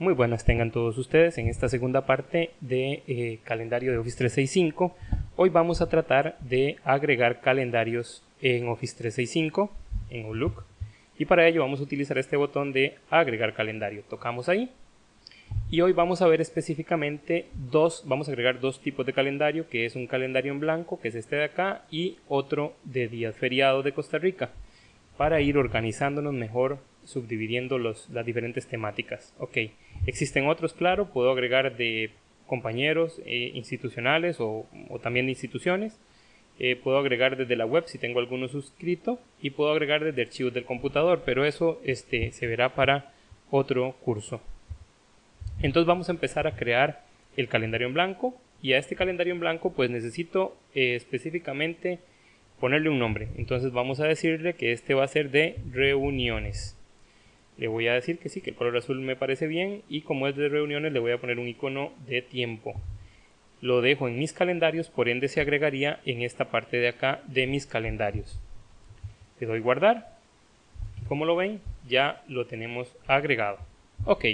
Muy buenas tengan todos ustedes en esta segunda parte de eh, calendario de Office 365. Hoy vamos a tratar de agregar calendarios en Office 365 en Outlook y para ello vamos a utilizar este botón de agregar calendario. Tocamos ahí y hoy vamos a ver específicamente dos, vamos a agregar dos tipos de calendario que es un calendario en blanco que es este de acá y otro de días feriados de Costa Rica para ir organizándonos mejor subdividiendo los, las diferentes temáticas. Ok, existen otros, claro, puedo agregar de compañeros eh, institucionales o, también de instituciones. Eh, puedo agregar desde la web si tengo alguno suscrito y puedo agregar desde archivos del computador, pero eso este, se verá para otro curso. Entonces vamos a empezar a crear el calendario en blanco y a este calendario en blanco pues necesito eh, específicamente ponerle un nombre. Entonces vamos a decirle que este va a ser de reuniones le voy a decir que sí, que el color azul me parece bien y como es de reuniones le voy a poner un icono de tiempo. Lo dejo en mis calendarios, por ende se agregaría en esta parte de acá de mis calendarios. Le doy guardar. Como lo ven, ya lo tenemos agregado. Ok,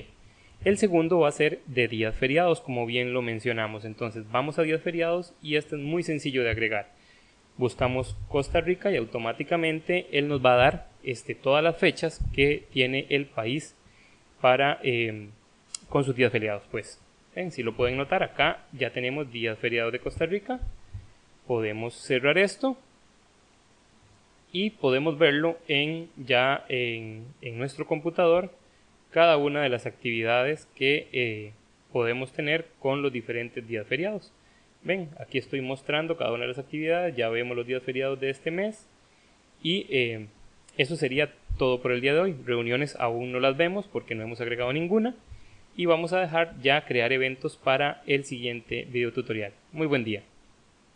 el segundo va a ser de días feriados, como bien lo mencionamos. Entonces vamos a días feriados y este es muy sencillo de agregar buscamos Costa Rica y automáticamente él nos va a dar este, todas las fechas que tiene el país para em, con sus días feriados pues. Si lo pueden notar acá ya tenemos días feriados de Costa Rica. Podemos cerrar esto y podemos verlo en ya en, nuestro computador cada una de las actividades que eh, podemos tener con los diferentes días feriados Ven, aquí estoy mostrando cada una de las actividades, ya vemos los días feriados de este mes y eh, eso sería todo por el día de hoy. Reuniones aún no las vemos porque no hemos agregado ninguna y vamos a dejar ya crear eventos para el siguiente video tutorial. Muy buen día.